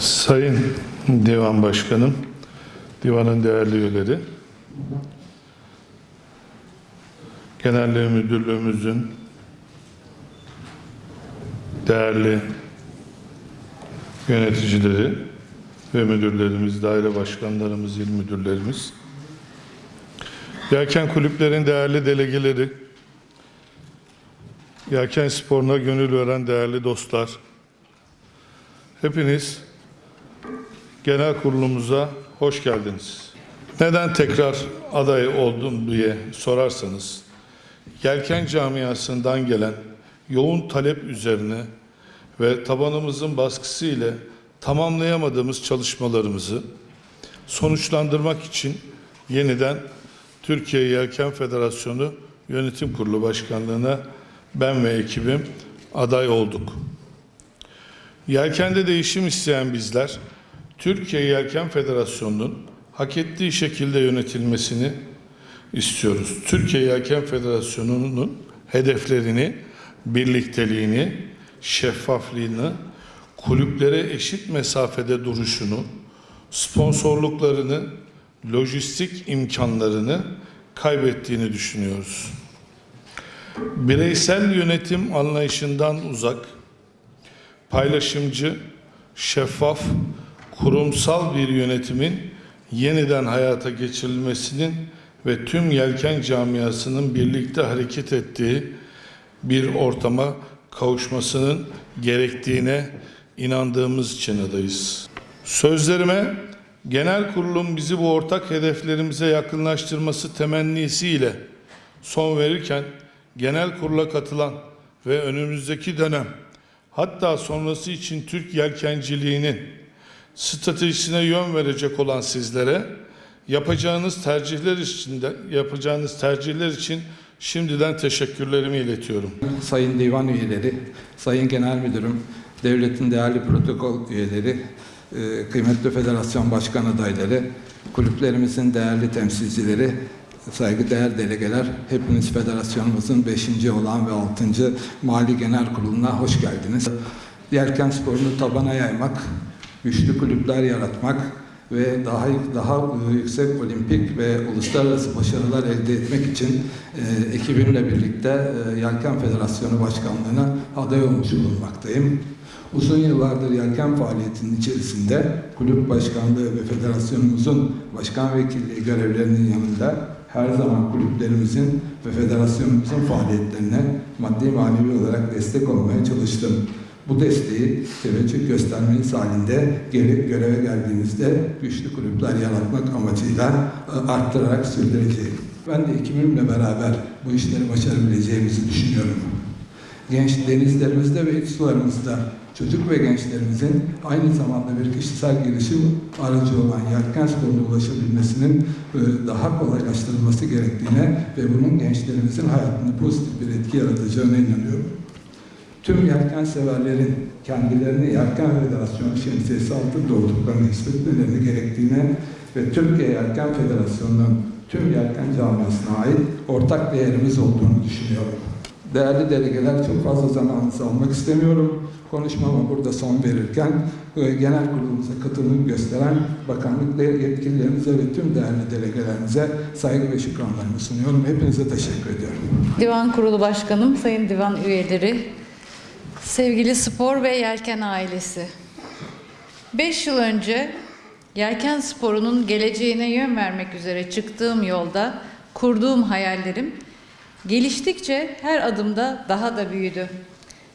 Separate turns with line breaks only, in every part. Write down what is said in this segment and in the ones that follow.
Sayın Divan Başkanım, divanın değerli üyeleri, Genelliği Müdürlüğümüzün değerli yöneticileri ve müdürlerimiz, daire başkanlarımız, il müdürlerimiz, Yelken kulüplerin değerli delegeleri, Yelken sporuna gönül veren değerli dostlar, hepiniz genel kurulumuza hoş geldiniz. Neden tekrar aday oldum diye sorarsanız, Yelken camiasından gelen yoğun talep üzerine ve tabanımızın baskısı ile tamamlayamadığımız çalışmalarımızı sonuçlandırmak için yeniden Türkiye Yelken Federasyonu Yönetim Kurulu Başkanlığı'na ben ve ekibim aday olduk. Yelkende değişim isteyen bizler, Türkiye Yelken Federasyonu'nun hak ettiği şekilde yönetilmesini istiyoruz. Türkiye Yelken Federasyonu'nun hedeflerini, birlikteliğini, şeffaflığını, kulüplere eşit mesafede duruşunu, sponsorluklarını, lojistik imkanlarını kaybettiğini düşünüyoruz. Bireysel yönetim anlayışından uzak, paylaşımcı, şeffaf, kurumsal bir yönetimin yeniden hayata geçirilmesinin ve tüm yelken camiasının birlikte hareket ettiği bir ortama kavuşmasının gerektiğine inandığımız için adayız. Sözlerime genel kurulum bizi bu ortak hedeflerimize yakınlaştırması temennisiyle son verirken genel kurula katılan ve önümüzdeki dönem hatta sonrası için Türk yelkenciliğinin stratejisine yön verecek olan sizlere yapacağınız tercihler için de yapacağınız tercihler için şimdiden teşekkürlerimi iletiyorum.
Sayın Divan üyeleri, Sayın Genel Müdürüm, devletin değerli protokol üyeleri, e, kıymetli federasyon başkan adayları, kulüplerimizin değerli temsilcileri, saygıdeğer delegeler, hepiniz federasyonumuzun 5. olan ve 6. Mali Genel Kurulu'na hoş geldiniz. Yelken sporunu tabana yaymak, güçlü kulüpler yaratmak ve daha daha yüksek olimpik ve uluslararası başarılar elde etmek için e, ekibimle birlikte e, Yelken Federasyonu Başkanlığı'na aday olmuş bulunmaktayım. Uzun yıllardır yelken faaliyetinin içerisinde kulüp başkanlığı ve federasyonumuzun başkan vekilliği görevlerinin yanında her zaman kulüplerimizin ve federasyonumuzun faaliyetlerine maddi manevi olarak destek olmaya çalıştım. Bu desteği teveccüh göstermeniz halinde gelip göreve geldiğinizde güçlü kulüpler yaratmak amacıyla e, arttırarak sürdüreceğim. Ben de ekibimle beraber bu işleri başarabileceğimizi düşünüyorum. Genç denizlerimizde ve iç sularımızda çocuk ve gençlerimizin aynı zamanda bir kişisel gelişim aracı olan yelken sporuna ulaşabilmesinin e, daha kolaylaştırılması gerektiğine ve bunun gençlerimizin hayatında pozitif bir etki yaratacağına inanıyorum. Tüm yelken severlerin kendilerini Yelken Federasyonu şemsiyesi altında olduklarını hissetmeleri gerektiğine ve Türkiye Yelken Federasyonu'nun tüm yelken camiasına ait ortak değerimiz olduğunu düşünüyorum. Değerli delegeler çok fazla zamanınızı almak istemiyorum. Konuşmama burada son verirken e, genel kurulumuza katılım gösteren bakanlık yetkililerimize ve tüm değerli delegelerimize saygı ve şükranlarımı sunuyorum. Hepinize teşekkür ediyorum.
Divan Kurulu Başkanım, Sayın Divan üyeleri, sevgili spor ve yelken ailesi. Beş yıl önce yelken sporunun geleceğine yön vermek üzere çıktığım yolda kurduğum hayallerim geliştikçe her adımda daha da büyüdü.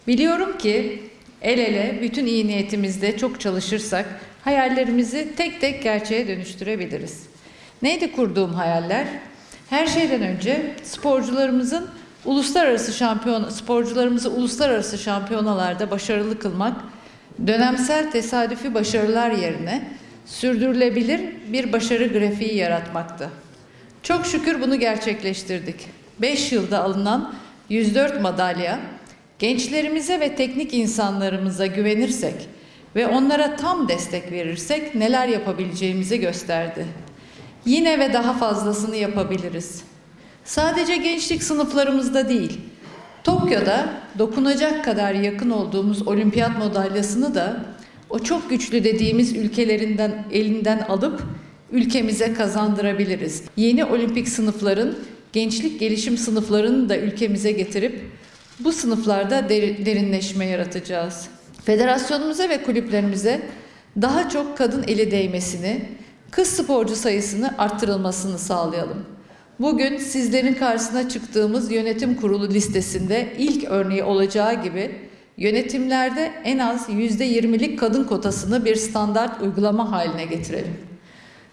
Biliyorum ki el ele bütün iyi niyetimizde çok çalışırsak hayallerimizi tek tek gerçeğe dönüştürebiliriz. Neydi kurduğum hayaller? Her şeyden önce sporcularımızın uluslararası şampiyon sporcularımızı uluslararası şampiyonalarda başarılı kılmak, dönemsel tesadüfi başarılar yerine sürdürülebilir bir başarı grafiği yaratmaktı. Çok şükür bunu gerçekleştirdik. 5 yılda alınan 104 madalya gençlerimize ve teknik insanlarımıza güvenirsek ve onlara tam destek verirsek neler yapabileceğimizi gösterdi. Yine ve daha fazlasını yapabiliriz. Sadece gençlik sınıflarımızda değil, Tokyo'da dokunacak kadar yakın olduğumuz olimpiyat madalyasını da o çok güçlü dediğimiz ülkelerinden elinden alıp ülkemize kazandırabiliriz. Yeni olimpik sınıfların, gençlik gelişim sınıflarını da ülkemize getirip bu sınıflarda deri- derinleşme yaratacağız. Federasyonumuza ve kulüplerimize daha çok kadın eli değmesini, kız sporcu sayısını arttırılmasını sağlayalım. Bugün sizlerin karşısına çıktığımız yönetim kurulu listesinde ilk örneği olacağı gibi yönetimlerde en az %20'lik kadın kotasını bir standart uygulama haline getirelim.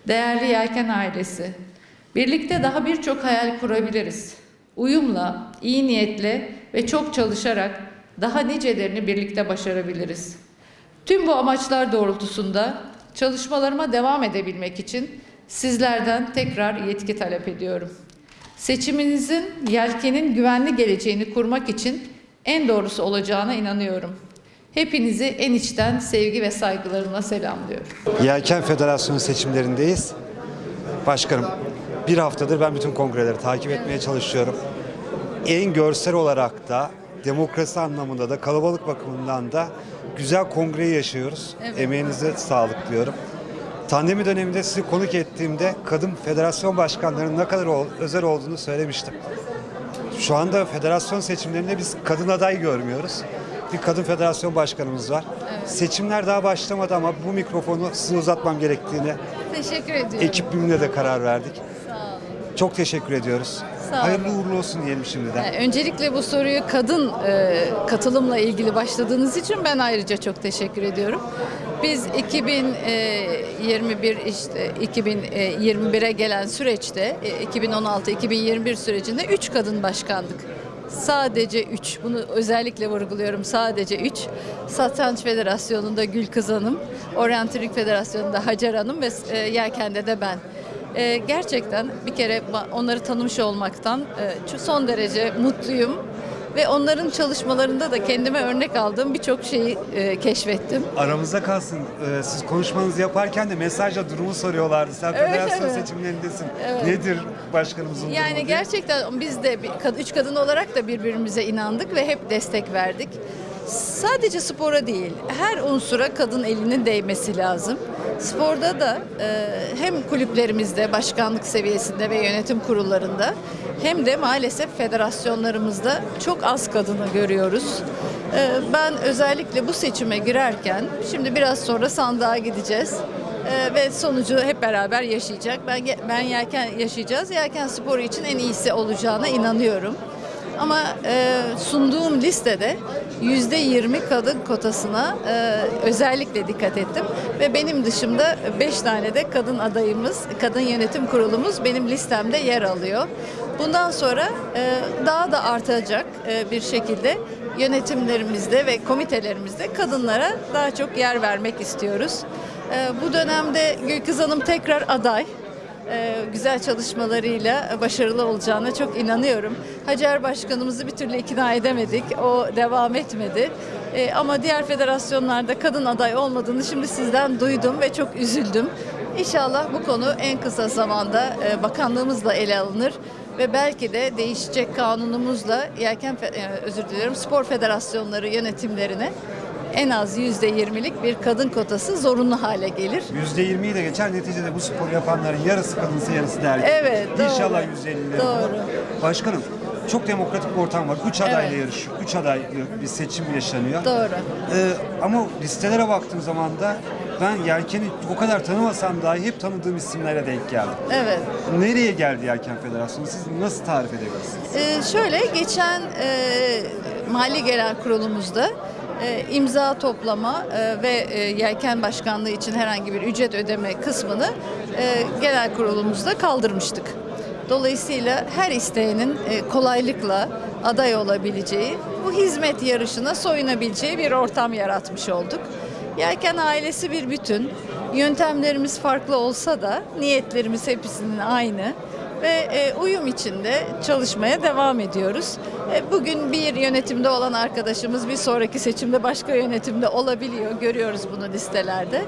Değerli Yelken ailesi, birlikte daha birçok hayal kurabiliriz. Uyumla, iyi niyetle ve çok çalışarak daha nicelerini birlikte başarabiliriz. Tüm bu amaçlar doğrultusunda çalışmalarıma devam edebilmek için sizlerden tekrar yetki talep ediyorum. Seçiminizin yelkenin güvenli geleceğini kurmak için en doğrusu olacağına inanıyorum. Hepinizi en içten sevgi ve saygılarımla selamlıyorum.
Yelken Federasyonu seçimlerindeyiz. Başkanım, bir haftadır ben bütün kongreleri takip etmeye çalışıyorum. En görsel olarak da, demokrasi anlamında da, kalabalık bakımından da güzel kongreyi yaşıyoruz.
Evet.
Emeğinize sağlık diyorum. Pandemi döneminde sizi konuk ettiğimde kadın federasyon başkanlarının ne kadar özel olduğunu söylemiştim. Şu anda federasyon seçimlerinde biz kadın aday görmüyoruz. Bir kadın federasyon başkanımız var. Seçimler daha başlamadı ama bu mikrofonu size uzatmam gerektiğini
Teşekkür ediyorum.
ekibimle de karar verdik.
Sağ olun.
Çok teşekkür ediyoruz.
Sağ.
Hayırlı uğurlu olsun diyelim şimdiden.
Yani Öncelikle bu soruyu kadın e, katılımla ilgili başladığınız için ben ayrıca çok teşekkür ediyorum. Biz 2021 işte 2021'e gelen süreçte e, 2016-2021 sürecinde 3 kadın başkandık. Sadece 3. Bunu özellikle vurguluyorum. Sadece 3. Satranç Federasyonu'nda Gülkız Hanım, Orientrik Federasyonu'nda Hacer Hanım ve e, Yelken'de de ben. Gerçekten bir kere onları tanımış olmaktan e, son derece mutluyum ve onların çalışmalarında da kendime örnek aldığım birçok şeyi e, keşfettim.
Aramızda kalsın. Ee, siz konuşmanızı yaparken de mesajla durumu soruyorlardı. Sen
Evet,
federasyon
evet.
seçimlerindesin.
Evet.
Nedir başkanımızın durumu
Yani
diye.
gerçekten biz de bir, kad- üç kadın olarak da birbirimize inandık ve hep destek verdik. Sadece spora değil, her unsura kadın elinin değmesi lazım. Sporda da e, hem kulüplerimizde, başkanlık seviyesinde ve yönetim kurullarında hem de maalesef federasyonlarımızda çok az kadını görüyoruz. E, ben özellikle bu seçime girerken, şimdi biraz sonra sandığa gideceğiz. Ee, ve sonucu hep beraber yaşayacak. Ben ben yelken yaşayacağız. Yelken sporu için en iyisi olacağına inanıyorum. Ama e, sunduğum listede yüzde yirmi kadın kotasına e, özellikle dikkat ettim ve benim dışımda beş tane de kadın adayımız, kadın yönetim kurulumuz benim listemde yer alıyor. Bundan sonra e, daha da artacak e, bir şekilde yönetimlerimizde ve komitelerimizde kadınlara daha çok yer vermek istiyoruz. Ee, Bu dönemde Gülkız Hanım tekrar aday. Ee, Güzel çalışmalarıyla başarılı olacağına çok inanıyorum. Hacer Başkanımızı bir türlü ikna edemedik. O devam etmedi. Ee, Ama diğer federasyonlarda kadın aday olmadığını şimdi sizden duydum ve çok üzüldüm. İnşallah bu konu en kısa zamanda e, bakanlığımızla ele alınır ve belki de değişecek kanunumuzla yelken e, özür diliyorum spor federasyonları yönetimlerine en az yüzde yirmilik bir kadın kotası zorunlu hale gelir.
%20'yi de geçer. Neticede bu sporu yapanların yarısı kadınsı yarısı da erkek.
Evet.
İnşallah %50'leri
Doğru.
Başkanım çok demokratik bir ortam var. Üç adayla
Evet.
yarışıyor. Üç adaylı bir seçim yaşanıyor.
Doğru.
Ee, ama listelere baktığım zaman da ben Yelken'i o kadar tanımasam dahi hep tanıdığım isimlere denk geldim.
Evet.
Nereye geldi Yelken Federasyonu? Siz nasıl tarif edebilirsiniz?
Ee, şöyle geçen e, mali genel kurulumuzda imza toplama e, ve e, yelken başkanlığı için herhangi bir ücret ödeme kısmını e, genel kurulumuzda kaldırmıştık. Dolayısıyla her isteyenin kolaylıkla aday olabileceği, bu hizmet yarışına soyunabileceği bir ortam yaratmış olduk. Yelken ailesi bir bütün. Yöntemlerimiz farklı olsa da niyetlerimiz hepsinin aynı ve e, uyum içinde çalışmaya devam ediyoruz. E, bugün bir yönetimde olan arkadaşımız bir sonraki seçimde başka yönetimde olabiliyor. Görüyoruz bunu listelerde.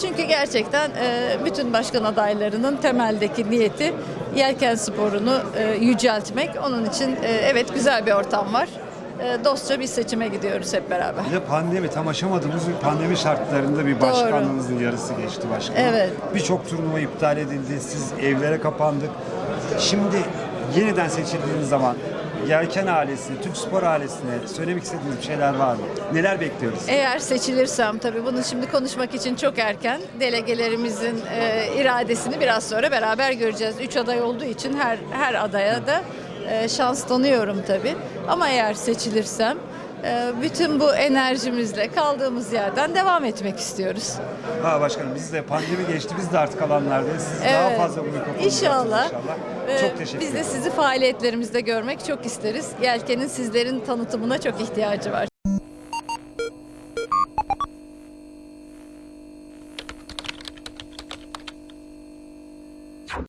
Çünkü gerçekten e, bütün başkan adaylarının temeldeki niyeti yelken sporunu e, yüceltmek. Onun için e, evet güzel bir ortam var. dostça bir seçime gidiyoruz hep beraber.
Bir de pandemi tam aşamadığımız bir pandemi şartlarında bir başkanlığınızın yarısı geçti başkanım.
Evet.
Birçok turnuva iptal edildi. Siz evlere kapandık. Şimdi yeniden seçildiğiniz zaman Yelken ailesine, Türk Spor ailesine söylemek istediğiniz bir şeyler var mı? Neler bekliyoruz?
Eğer seçilirsem tabii bunu şimdi konuşmak için çok erken. Delegelerimizin e, iradesini biraz sonra beraber göreceğiz. Üç aday olduğu için her her adaya da e, şans tanıyorum tabii. Ama eğer seçilirsem bütün bu enerjimizle kaldığımız yerden devam etmek istiyoruz.
Ha başkanım biz de pandemi geçti. Biz de artık alanlardayız. Siz daha
Evet.
fazla bu mikrofonu
İnşallah.
inşallah.
Ee,
Çok teşekkür
Biz de sizi faaliyetlerimizde görmek çok isteriz. Yelken'in sizlerin tanıtımına çok ihtiyacı var.